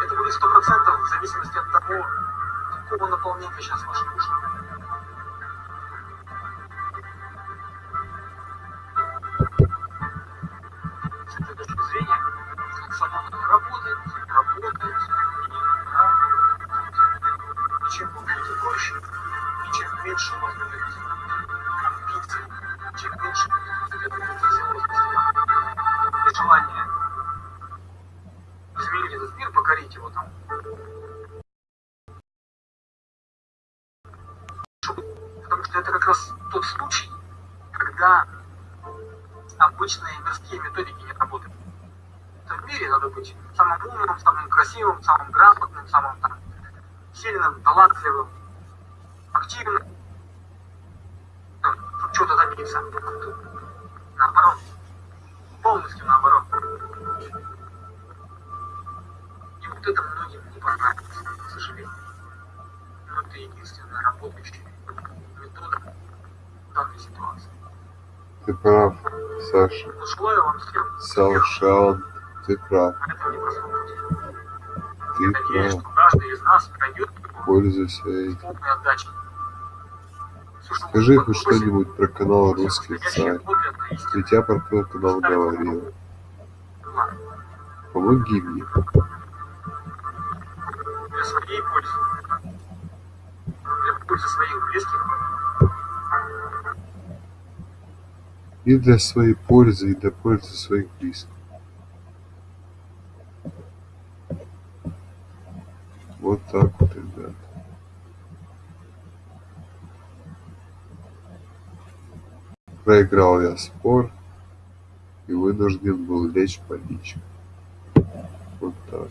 Это будет сто процентов в зависимости от того, какого наполнения сейчас ваша душа. С этой точки зрения, как сама работает, работает, и чем вы будете и чем меньше у вас будет амбиций, чем меньше этот мир, покорить его там, Потому что это как раз тот случай, когда обычные мирские методики не работают. В этом мире надо быть самым умным, самым красивым, самым грамотным, самым там, сильным, талантливым, активным, чтобы что-то добиться. Наоборот. Полностью наоборот. И вот это многим не понравится, к сожалению. Но это единственная работающая метода в данной ситуации. Ты прав, Саша. Ну, желаю вам всем Совершенно ты прав. Ты Надеюсь, прав. что каждый из нас пройдет Пользуйся этим. что Скажи хоть что-нибудь про канал Русский царь. Ведь я про твой канал говорил. Помоги мне. Для своей пользы. Для пользы своих близких. И для своей пользы, и для пользы своих близких. Вот так вот, ребят. Проиграл я спор и вынужден был лечь в больничку. Вот так.